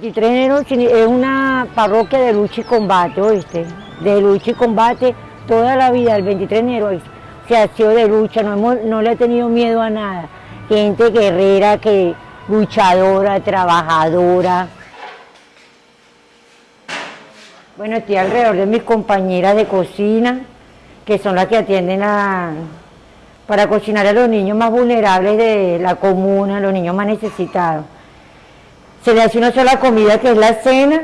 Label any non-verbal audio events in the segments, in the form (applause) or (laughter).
23 de enero es una parroquia de lucha y combate, ¿oíste? De lucha y combate toda la vida, el 23 de enero se ha sido de lucha, no, hemos, no le he tenido miedo a nada. Gente guerrera, que luchadora, trabajadora. Bueno, estoy alrededor de mis compañeras de cocina, que son las que atienden para cocinar a los niños más vulnerables de la comuna, los niños más necesitados. Se le hace una sola comida que es la cena,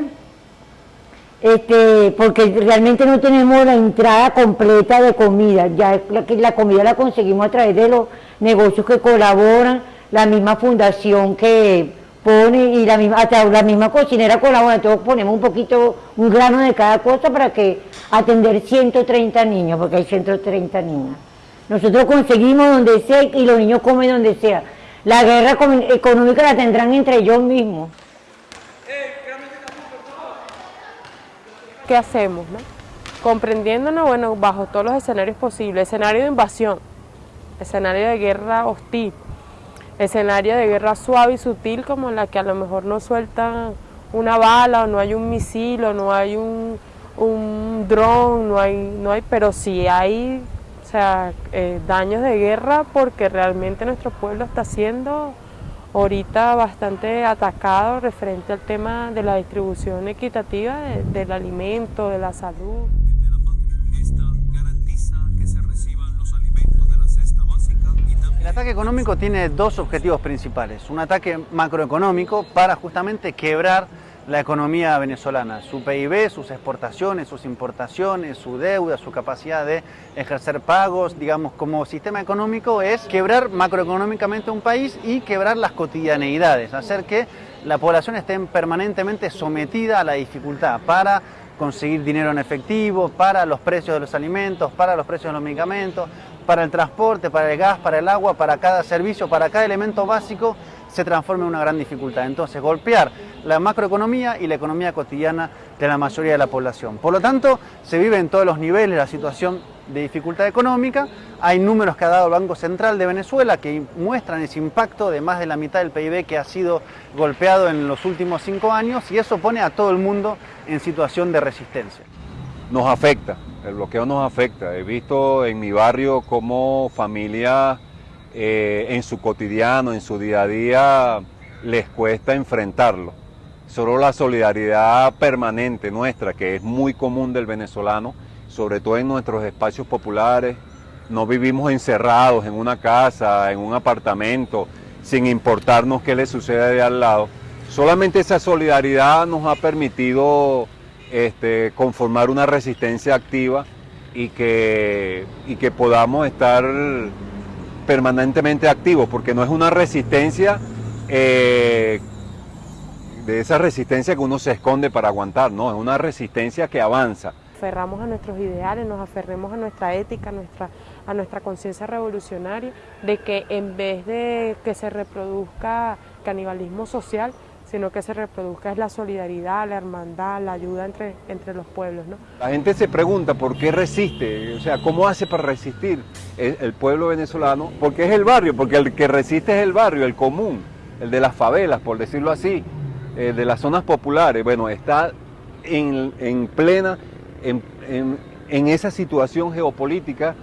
este, porque realmente no tenemos la entrada completa de comida, ya la, la comida la conseguimos a través de los negocios que colaboran, la misma fundación que pone y la misma, hasta la misma cocinera colabora, entonces ponemos un poquito, un grano de cada cosa para que atender 130 niños, porque hay 130 niños. Nosotros conseguimos donde sea y los niños comen donde sea. La guerra económica la tendrán entre ellos mismos. ¿Qué hacemos? No? Comprendiéndonos, bueno, bajo todos los escenarios posibles, escenario de invasión, escenario de guerra hostil, escenario de guerra suave y sutil como la que a lo mejor no sueltan una bala o no hay un misil o no hay un, un dron, no hay, no hay, pero sí hay sea, eh, daños de guerra porque realmente nuestro pueblo está siendo ahorita bastante atacado referente al tema de la distribución equitativa del alimento, de la salud. El ataque económico tiene dos objetivos principales. Un ataque macroeconómico para justamente quebrar la economía venezolana, su PIB, sus exportaciones, sus importaciones, su deuda, su capacidad de ejercer pagos, digamos, como sistema económico es quebrar macroeconómicamente un país y quebrar las cotidianeidades, hacer que la población esté permanentemente sometida a la dificultad para conseguir dinero en efectivo, para los precios de los alimentos, para los precios de los medicamentos, para el transporte, para el gas, para el agua, para cada servicio, para cada elemento básico, se transforma en una gran dificultad. Entonces, golpear la macroeconomía y la economía cotidiana de la mayoría de la población. Por lo tanto, se vive en todos los niveles la situación de dificultad económica. Hay números que ha dado el Banco Central de Venezuela que muestran ese impacto de más de la mitad del PIB que ha sido golpeado en los últimos cinco años y eso pone a todo el mundo en situación de resistencia. Nos afecta, el bloqueo nos afecta. He visto en mi barrio cómo familias eh, en su cotidiano, en su día a día, les cuesta enfrentarlo. Solo la solidaridad permanente nuestra, que es muy común del venezolano, sobre todo en nuestros espacios populares, no vivimos encerrados en una casa, en un apartamento, sin importarnos qué le sucede de al lado. Solamente esa solidaridad nos ha permitido este, conformar una resistencia activa y que, y que podamos estar permanentemente activos, porque no es una resistencia eh, de esa resistencia que uno se esconde para aguantar, no, es una resistencia que avanza. Aferramos a nuestros ideales, nos aferremos a nuestra ética, nuestra, a nuestra conciencia revolucionaria, de que en vez de que se reproduzca canibalismo social, sino que se reproduzca es la solidaridad, la hermandad, la ayuda entre, entre los pueblos. ¿no? La gente se pregunta por qué resiste, o sea, ¿cómo hace para resistir el, pueblo venezolano? Porque es el barrio, porque el que resiste es el barrio, el común, el de las favelas, por decirlo así, eh, de las zonas populares. Bueno, está en, plena, en, esa situación geopolítica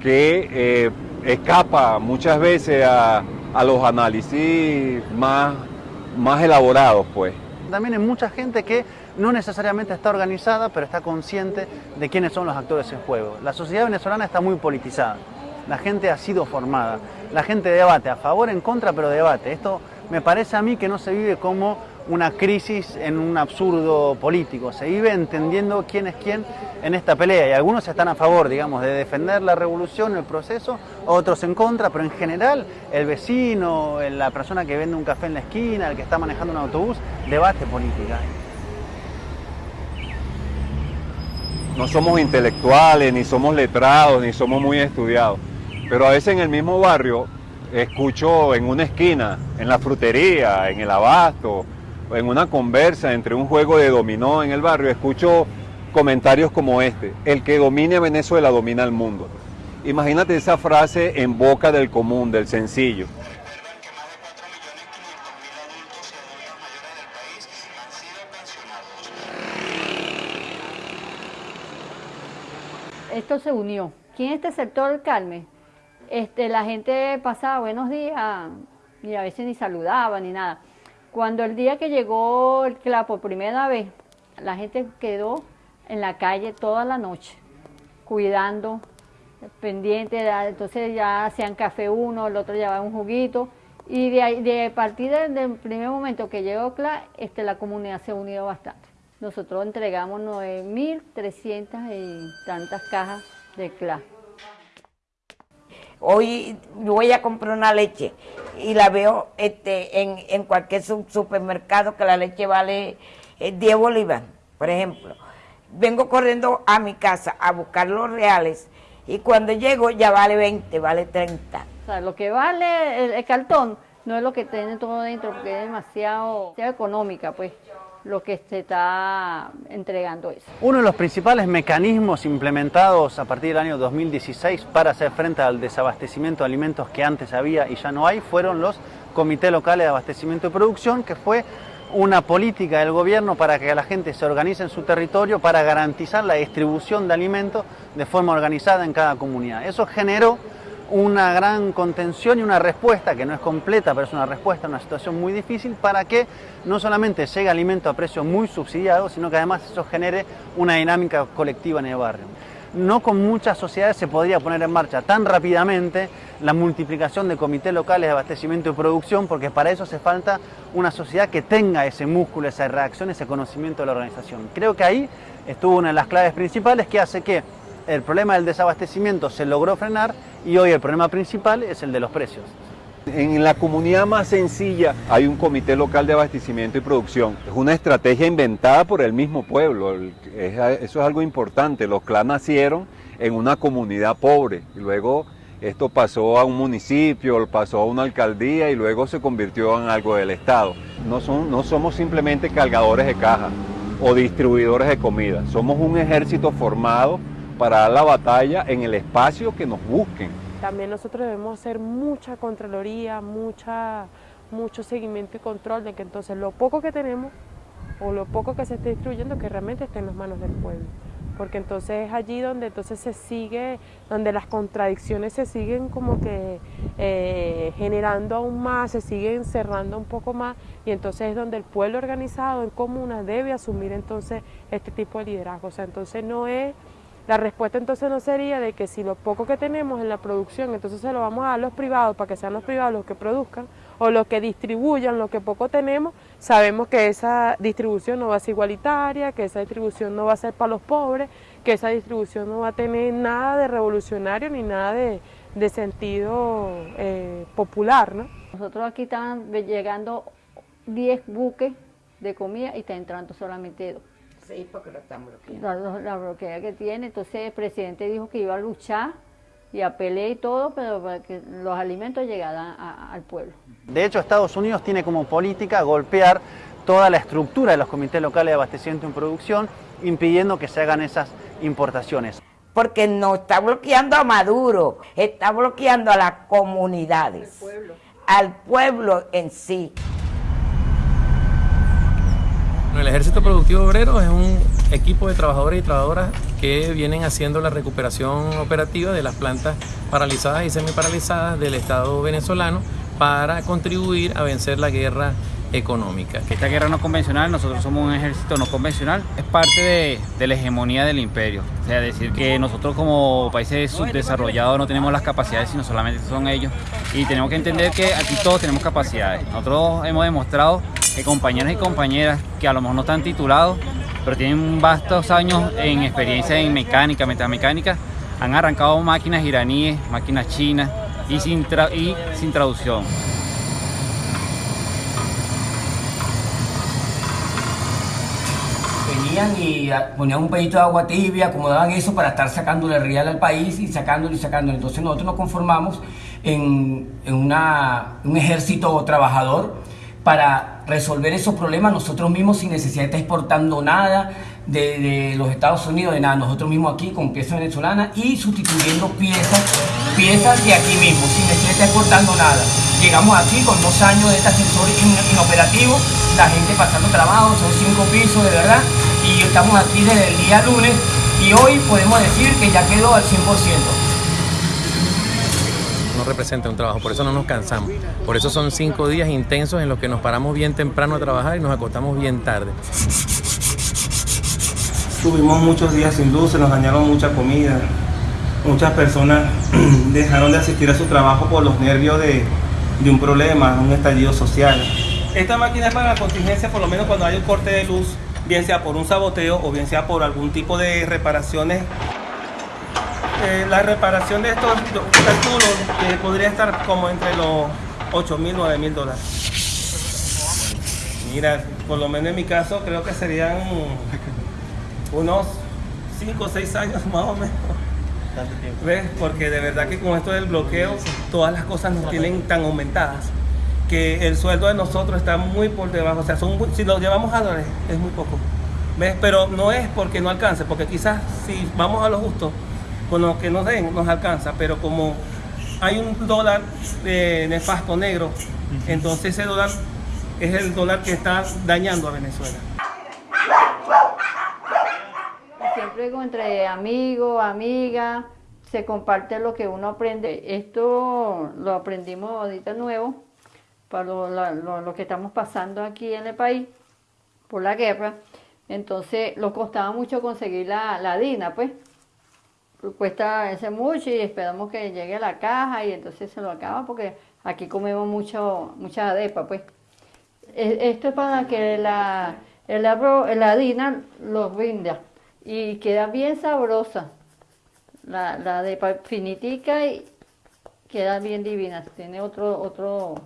que eh, escapa muchas veces a, a los análisis más más elaborados, pues. También hay mucha gente que no necesariamente está organizada, pero está consciente de quiénes son los actores en juego. La sociedad venezolana está muy politizada. La gente ha sido formada. La gente debate a favor, en contra, pero debate. Esto me parece a mí que no se vive como una crisis en un absurdo político. Se vive entendiendo quién es quién en esta pelea y algunos están a favor, digamos, de defender la revolución, el proceso, otros en contra, pero en general el vecino, la persona que vende un café en la esquina, el que está manejando un autobús, debate política. No somos intelectuales, ni somos letrados, ni somos muy estudiados, pero a veces en el mismo barrio escucho en una esquina, en la frutería, en el abasto, en una conversa entre un juego de dominó en el barrio, escucho comentarios como este, el que domine a Venezuela domina el mundo. Imagínate esa frase en boca del común, del sencillo. Esto se unió. ¿Quién este sector, Carmen? Este, la gente pasaba buenos días y a veces ni saludaba ni nada. Cuando el día que llegó el CLA por primera vez, la gente quedó en la calle toda la noche, cuidando, pendiente, entonces ya hacían café uno, el otro llevaba un juguito, y de, de partir del, primer momento que llegó CLA, este, la comunidad se unido bastante. Nosotros entregamos 9.300 y tantas cajas de CLA. Hoy voy a comprar una leche y la veo este, en, cualquier supermercado que la leche vale 10 eh, bolívares, por ejemplo. Vengo corriendo a mi casa a buscar los reales y cuando llego ya vale 20, vale 30. O sea, lo que vale el, cartón no es lo que tiene todo dentro porque es demasiado económica, pues lo que se está entregando eso. Uno de los principales mecanismos implementados a partir del año 2016 para hacer frente al desabastecimiento de alimentos que antes había y ya no hay fueron los comités locales de abastecimiento y producción, que fue una política del gobierno para que la gente se organice en su territorio para garantizar la distribución de alimentos de forma organizada en cada comunidad. Eso generó una gran contención y una respuesta, que no es completa, pero es una respuesta a una situación muy difícil, para que no solamente llegue alimento a precio muy subsidiado, sino que además eso genere una dinámica colectiva en el barrio. No con muchas sociedades se podría poner en marcha tan rápidamente la multiplicación de comités locales de abastecimiento y producción, porque para eso hace falta una sociedad que tenga ese músculo, esa reacción, ese conocimiento de la organización. Creo que ahí estuvo una de las claves principales que hace que el problema del desabastecimiento se logró frenar y hoy el problema principal es el de los precios. En la comunidad más sencilla hay un comité local de abastecimiento y producción. Es una estrategia inventada por el mismo pueblo. Eso es algo importante. Los CLA nacieron en una comunidad pobre y luego esto pasó a un municipio, pasó a una alcaldía y luego se convirtió en algo del Estado. No, son, no somos simplemente cargadores de caja o distribuidores de comida. Somos un ejército formado para dar la batalla en el espacio que nos busquen. También nosotros debemos hacer mucha contraloría, mucha, mucho seguimiento y control de que entonces lo poco que tenemos o lo poco que se esté distribuyendo que realmente esté en las manos del pueblo. Porque entonces es allí donde entonces se sigue, donde las contradicciones se siguen como que eh, generando aún más, se siguen cerrando un poco más y entonces es donde el pueblo organizado en comunas debe asumir entonces este tipo de liderazgo. O sea, entonces no es la respuesta entonces no sería de que si lo poco que tenemos en la producción, entonces se lo vamos a dar a los privados para que sean los privados los que produzcan o los que distribuyan lo que poco tenemos, sabemos que esa distribución no va a ser igualitaria, que esa distribución no va a ser para los pobres, que esa distribución no va a tener nada de revolucionario ni nada de, sentido eh, popular. ¿no? Nosotros aquí están llegando 10 buques de comida y está entrando solamente dos. Sí, porque lo están bloqueando. La, bloquea que tiene, entonces el presidente dijo que iba a luchar y a pelear y todo, pero para que los alimentos llegaran al pueblo. De hecho, Estados Unidos tiene como política golpear toda la estructura de los comités locales de abastecimiento y producción, impidiendo que se hagan esas importaciones. Porque no está bloqueando a Maduro, está bloqueando a las comunidades, al pueblo en sí. El Ejército Productivo Obrero es un equipo de trabajadores y trabajadoras que vienen haciendo la recuperación operativa de las plantas paralizadas y semiparalizadas del Estado venezolano para contribuir a vencer la guerra económica. Esta guerra no convencional, nosotros somos un ejército no convencional, es parte de, la hegemonía del imperio. O sea, decir que nosotros como países subdesarrollados no tenemos las capacidades, sino solamente son ellos. Y tenemos que entender que aquí todos tenemos capacidades. Nosotros hemos demostrado compañeros y compañeras que a lo mejor no están titulados, pero tienen vastos años en experiencia en mecánica, metamecánica, han arrancado máquinas iraníes, máquinas chinas y sin, y sin traducción. y ponían un pedito de agua tibia, acomodaban eso para estar sacándole real al país y sacándolo y sacándolo. Entonces nosotros nos conformamos en, un ejército trabajador para resolver esos problemas nosotros mismos sin necesidad de estar exportando nada de, los Estados Unidos, de nada, nosotros mismos aquí con piezas venezolanas y sustituyendo piezas, piezas de aquí mismo, sin necesidad de estar exportando nada. Llegamos aquí con dos años de este ascensor inoperativo, la gente pasando trabajo, son cinco pisos de verdad, y estamos aquí desde el día lunes y hoy podemos decir que ya quedó al 100% no representa un trabajo, por eso no nos cansamos. Por eso son cinco días intensos en los que nos paramos bien temprano a trabajar y nos acostamos bien tarde. Tuvimos muchos días sin luz, se nos dañaron mucha comida. Muchas personas (clears throat) dejaron de asistir a su trabajo por los nervios de, de un problema, un estallido social. Esta máquina es para la contingencia, por lo menos cuando hay un corte de luz, bien sea por un saboteo o bien sea por algún tipo de reparaciones eh, la reparación de estos calculo que podría estar como entre los 8 mil, 9 mil dólares. Mira, por lo menos en mi caso creo que serían unos 5 o 6 años (laughs) más o menos. ¿Ves? Porque de verdad que con esto del bloqueo todas las cosas nos tienen tan aumentadas que el sueldo de nosotros está muy por debajo. O sea, son, si lo llevamos a dólares es muy poco. ¿Ves? Pero no es porque no alcance, porque quizás si vamos a lo justo, con lo que nos den nos alcanza, pero como hay un dólar eh, nefasto negro, entonces ese dólar es el dólar que está dañando a Venezuela. Siempre entre amigos, amigas, se comparte lo que uno aprende. Esto lo aprendimos ahorita nuevo, para lo, lo que estamos pasando aquí en el país, por la guerra. Entonces, lo costaba mucho conseguir la, la DINA, pues cuesta ese mucho y esperamos que llegue a la caja y entonces se lo acaba porque aquí comemos mucho, mucha adepa, pues. Esto es para que la, el arroz, la harina lo rinda y queda bien sabrosa. La, la adepa finitica y queda bien divina, tiene otro, otro,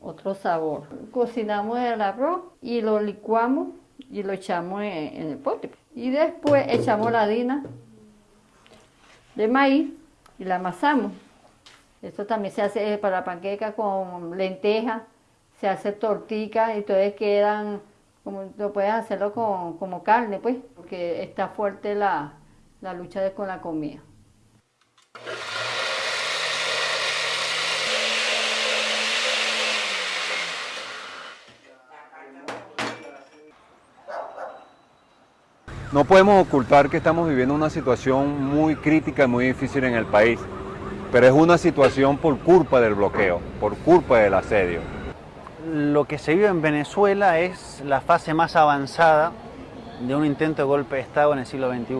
otro sabor. Cocinamos el arroz y lo licuamos y lo echamos en, en el pote. Y después echamos la harina de maíz y la amasamos. Esto también se hace para panqueca con lentejas, se hace tortica y entonces quedan, como lo puedes hacerlo con, como carne, pues, porque está fuerte la, la lucha con la comida. No podemos ocultar que estamos viviendo una situación muy crítica y muy difícil en el país, pero es una situación por culpa del bloqueo, por culpa del asedio. Lo que se vive en Venezuela es la fase más avanzada de un intento de golpe de Estado en el siglo XXI.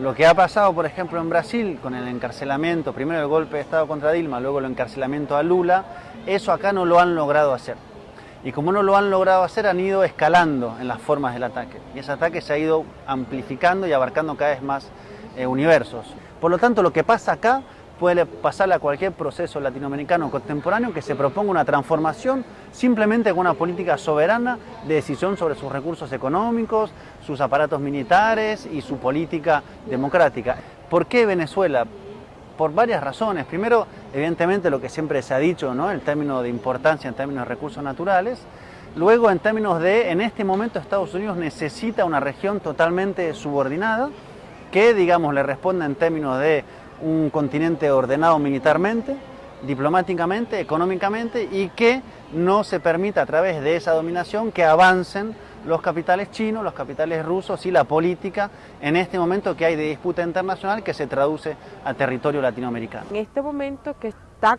Lo que ha pasado, por ejemplo, en Brasil con el encarcelamiento, primero el golpe de Estado contra Dilma, luego el encarcelamiento a Lula, eso acá no lo han logrado hacer y como no lo han logrado hacer han ido escalando en las formas del ataque y ese ataque se ha ido amplificando y abarcando cada vez más eh, universos. Por lo tanto lo que pasa acá puede pasarle a cualquier proceso latinoamericano contemporáneo que se proponga una transformación simplemente con una política soberana de decisión sobre sus recursos económicos, sus aparatos militares y su política democrática. ¿Por qué Venezuela? Por varias razones. Primero, evidentemente lo que siempre se ha dicho, ¿no? el término de importancia en términos de recursos naturales. Luego, en términos de, en este momento Estados Unidos necesita una región totalmente subordinada, que, digamos, le responda en términos de un continente ordenado militarmente, diplomáticamente, económicamente, y que no se permita a través de esa dominación que avancen los capitales chinos, los capitales rusos y la política en este momento que hay de disputa internacional que se traduce a territorio latinoamericano. En este momento que está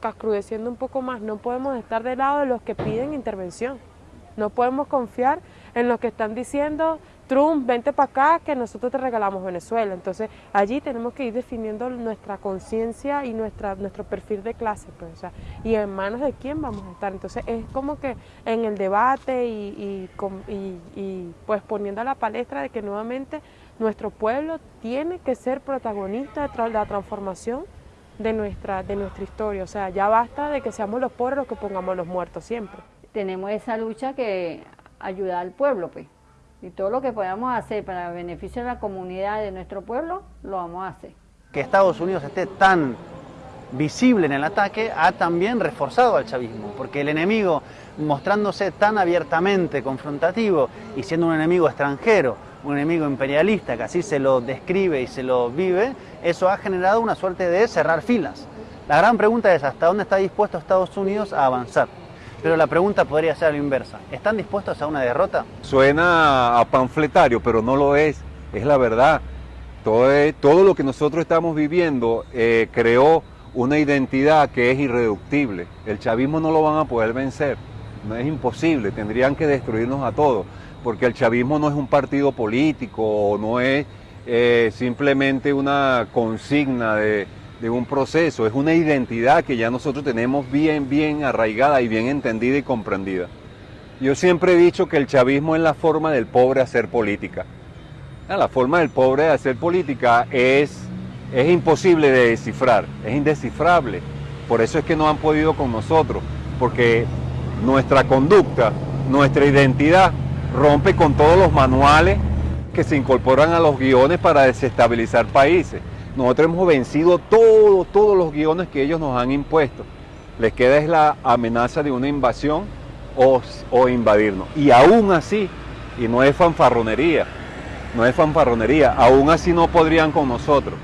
cascrudeciendo un poco más, no podemos estar del lado de los que piden intervención. No podemos confiar en los que están diciendo Trump, vente para acá que nosotros te regalamos Venezuela. Entonces allí tenemos que ir definiendo nuestra conciencia y nuestra, nuestro perfil de clase, pues, y en manos de quién vamos a estar. Entonces es como que en el debate y, y, pues poniendo a la palestra de que nuevamente nuestro pueblo tiene que ser protagonista de la transformación de nuestra, de nuestra historia. O sea, ya basta de que seamos los pobres los que pongamos los muertos siempre. Tenemos esa lucha que ayuda al pueblo, pues. Y todo lo que podamos hacer para beneficio de la comunidad de nuestro pueblo, lo vamos a hacer. Que Estados Unidos esté tan visible en el ataque ha también reforzado al chavismo, porque el enemigo mostrándose tan abiertamente confrontativo y siendo un enemigo extranjero, un enemigo imperialista, que así se lo describe y se lo vive, eso ha generado una suerte de cerrar filas. La gran pregunta es hasta dónde está dispuesto Estados Unidos a avanzar. Pero la pregunta podría ser a la inversa. ¿Están dispuestos a una derrota? Suena a panfletario, pero no lo es. es la verdad. Todo, todo lo que nosotros estamos viviendo eh, creó una identidad que es irreductible. El chavismo no lo van a poder vencer, no es imposible, tendrían que destruirnos a todos, porque el chavismo no es un partido político, no es eh, simplemente una consigna de, de un proceso, es una identidad que ya nosotros tenemos bien, bien arraigada y bien entendida y comprendida. Yo siempre he dicho que el chavismo es la forma del pobre hacer política. Ah, la forma del pobre de hacer política es, es imposible de descifrar, es indescifrable. Por eso es que no han podido con nosotros, porque nuestra conducta, nuestra identidad rompe con todos los manuales que se incorporan a los guiones para desestabilizar países. Nosotros hemos vencido todos, todos los guiones que ellos nos han impuesto. Les queda es la amenaza de una invasión o, o invadirnos. Y aún así, y no es fanfarronería, no es fanfarronería, aún así no podrían con nosotros.